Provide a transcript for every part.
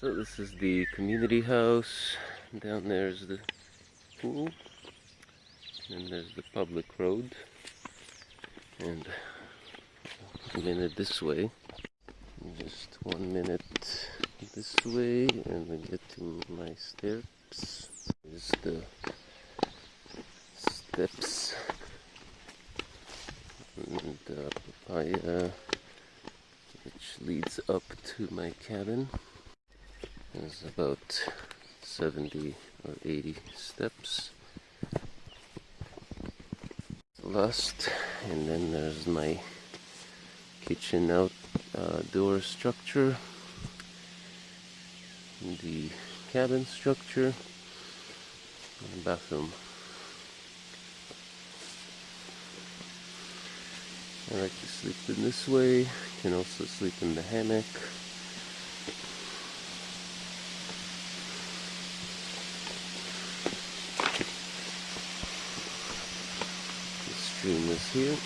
So this is the community house. Down there's the pool. And there's the public road. And a minute this way. Just one minute this way and we get to my steps. There's the steps and uh, papaya which leads up to my cabin. There's about 70 or 80 steps. Last, and then there's my kitchen outdoor uh, structure, the cabin structure, and bathroom. I like to sleep in this way. You can also sleep in the hammock. The stream is here.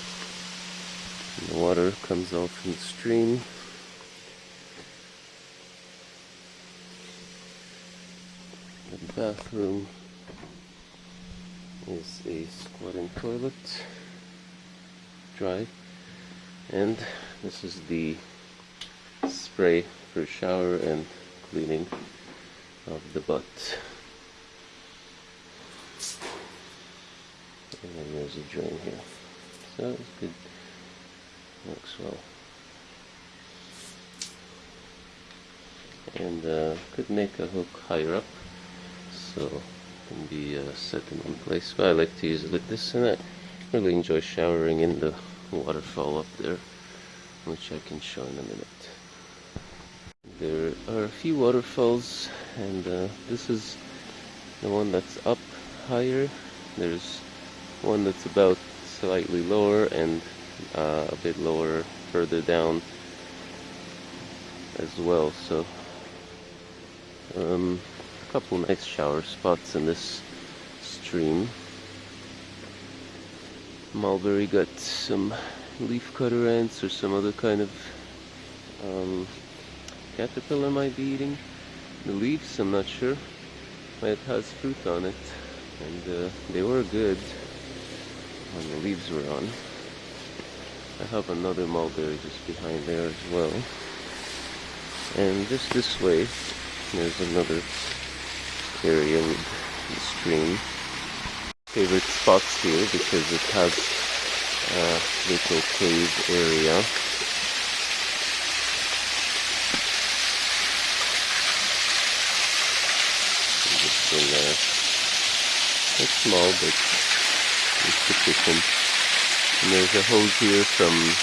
And the water comes out from the stream. The bathroom is a squatting toilet. Dry and this is the spray for shower and cleaning of the butt and then there's a drain here so it's good. Works well. And uh, could make a hook higher up so it can be uh, set in one place. But I like to use it like this and I really enjoy showering in the waterfall up there which I can show in a minute. There are a few waterfalls and uh, this is the one that's up higher. There's one that's about slightly lower and uh, a bit lower further down as well so um, a couple nice shower spots in this stream. Mulberry got some leaf cutter ants or some other kind of um, caterpillar might be eating. The leaves I'm not sure. But it has fruit on it and uh, they were good when the leaves were on I have another mulberry just behind there as well and just this way there's another area with the stream favorite spots here because it has a little cave area. Just in there. It's small but sufficient. And there's a hose here from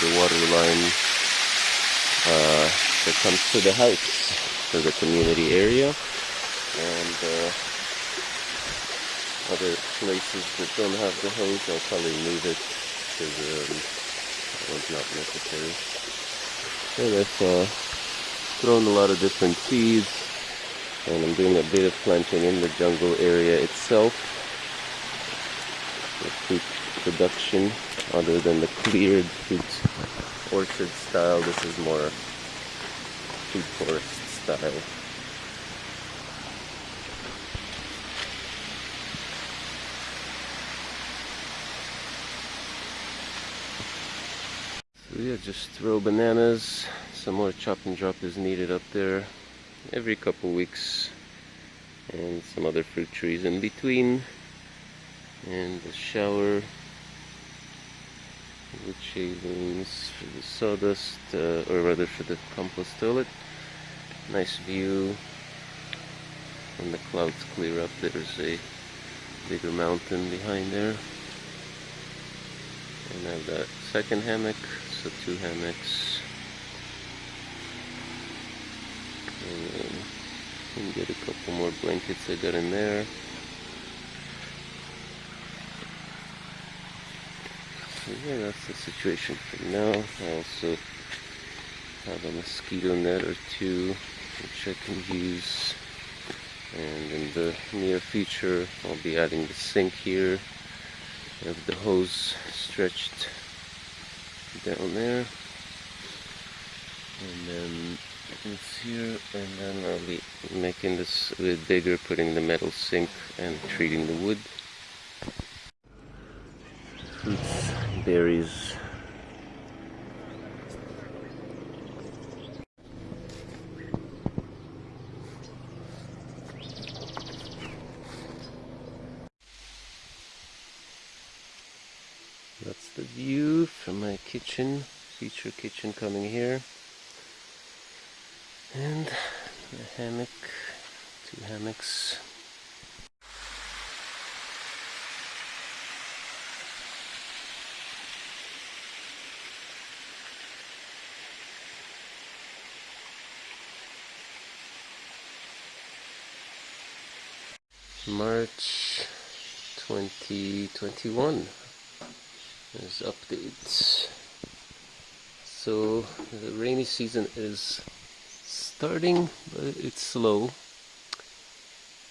the water line uh, that comes to the house for the community area. And uh, other places that don't have the hose, I'll probably move it because um, that one's not necessary. And I've uh, thrown a lot of different seeds and I'm doing a bit of planting in the jungle area itself fruit production other than the cleared fruit orchard style. This is more food forest style. So yeah, just throw bananas. Some more chop and drop is needed up there every couple weeks. And some other fruit trees in between. And the shower. Wood shavings for the sawdust, uh, or rather for the compost toilet. Nice view. When the clouds clear up, there's a bigger mountain behind there. And I have that second hammock so two hammocks and then get a couple more blankets I got in there so yeah that's the situation for now. I also have a mosquito net or two which I can use. And in the near future I'll be adding the sink here. Have the hose stretched down there. And then It's here, and then I'll be making this a bit bigger, putting the metal sink and treating the wood. Fruits, berries. That's the view from my kitchen, feature kitchen coming here. And the hammock, two hammocks. March 2021 there's updates. So the rainy season is starting but it's slow.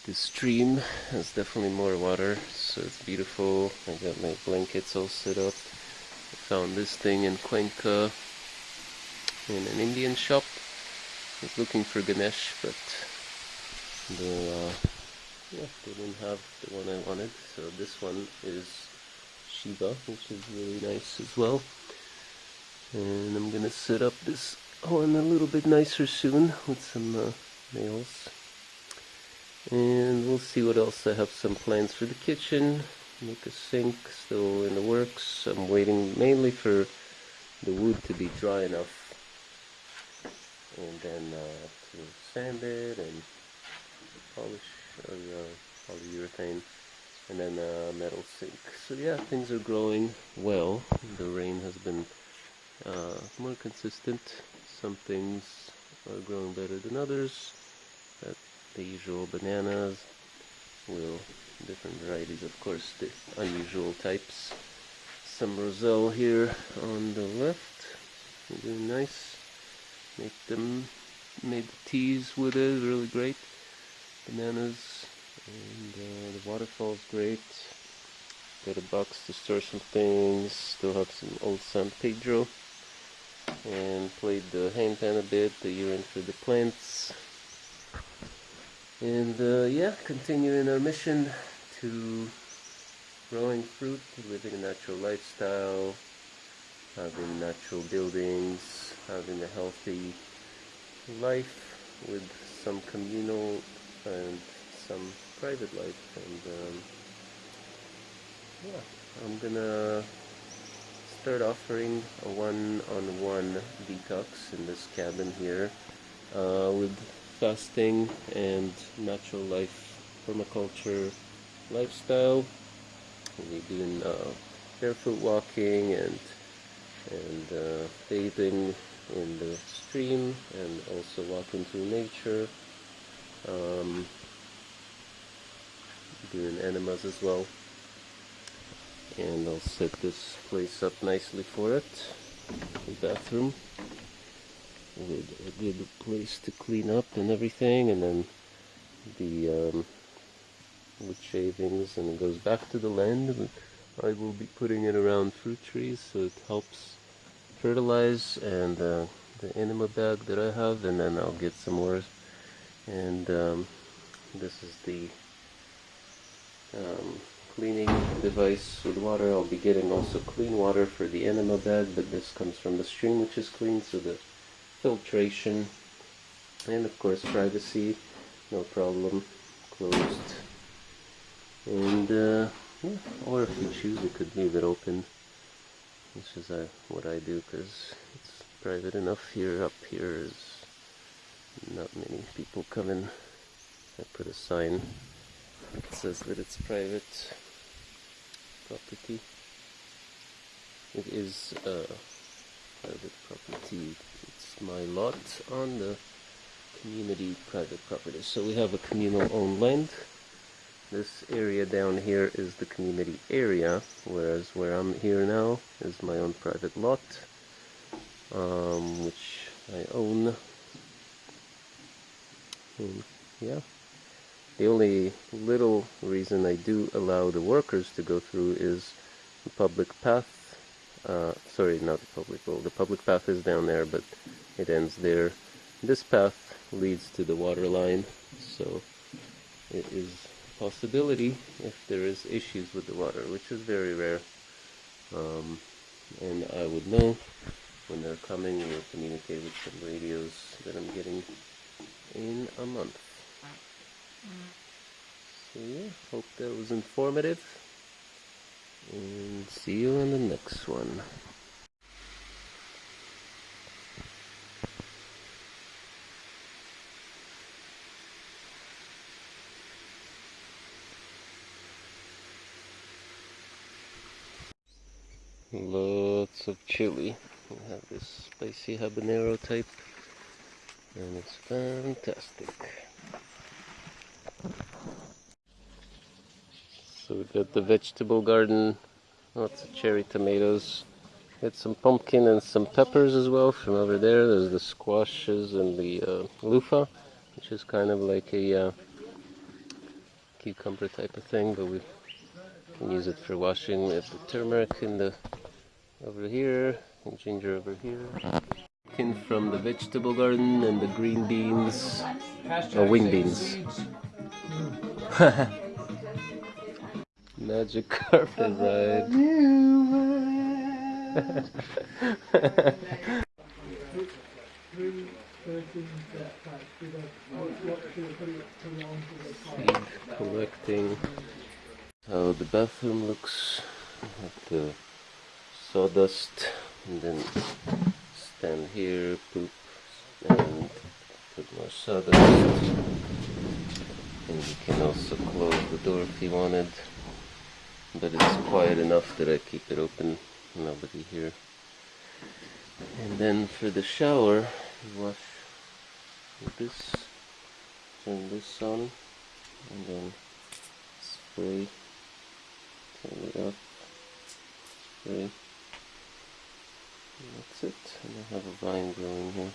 The stream has definitely more water so it's beautiful. I got my blankets all set up. I found this thing in Cuenca in an Indian shop. I was looking for Ganesh but the uh, yeah, they didn't have the one I wanted, so this one is Shiva, which is really nice as well. And I'm gonna set up this one a little bit nicer soon with some uh, nails. And we'll see what else. I have some plans for the kitchen, make a sink, still in the works. I'm waiting mainly for the wood to be dry enough and then uh, to sand it and polish or uh, polyurethane and then a metal sink. So yeah, things are growing well. The rain has been uh, more consistent. Some things are growing better than others. But the usual bananas, will different varieties, of course, the unusual types. Some roselle here on the left, doing nice. Make them, made the teas with it, really great bananas and uh, the waterfall's great. Got a box to store some things. Still have some old San Pedro. And played the handpan a bit. The urine for the plants. And uh, yeah continuing our mission to growing fruit living a natural lifestyle having natural buildings having a healthy life with some communal and some private life and um, yeah I'm gonna start offering a one-on-one -on -one detox in this cabin here uh, with fasting and natural life permaculture lifestyle. We'll be doing uh, barefoot walking and and uh, bathing in the stream and also walking through nature. Um, doing enemas as well. And I'll set this place up nicely for it. The bathroom. With a good place to clean up and everything and then the um, wood shavings and it goes back to the land. I will be putting it around fruit trees so it helps fertilize and uh, the enema bag that I have and then I'll get some more. And um, this is the um, cleaning device with water. I'll be getting also clean water for the enema bed, but this comes from the stream which is clean, so the filtration and of course privacy, no problem, closed. And uh, yeah, or if you choose, you could leave it open. This is uh, what I do because it's private enough here. Up here is not many people coming. I put a sign that says that it's private property. It is uh, private property. It's my lot on the community private property. So we have a communal owned land. This area down here is the community area, whereas where I'm here now is my own private lot, um, which I own and yeah. The only little reason I do allow the workers to go through is the public path. Uh, sorry, not the public, well, the public path is down there, but it ends there. this path leads to the water line, so it is a possibility if there is issues with the water, which is very rare. Um, and I would know when they're coming or communicate with some radios that I'm getting in a month. So yeah, hope that was informative. And see you on the next one. Lots of chili. We have this spicy habanero type, and it's fantastic. So we've got the vegetable garden, lots of cherry tomatoes. Got some pumpkin and some peppers as well from over there. There's the squashes and the uh, loofah, which is kind of like a uh, cucumber type of thing, but we can use it for washing. We have the turmeric in the over here and ginger over here. Pumpkin from the vegetable garden and the green beans, or wing beans. Magic carpet ride. Seed collecting. How the bathroom looks. Have the sawdust and then stand here, poop and put more sawdust. And you can also close the door if you wanted but it's quiet enough that I keep it open. Nobody here. And then for the shower wash this turn this on and then spray turn it up spray. And that's it. And I have a vine growing here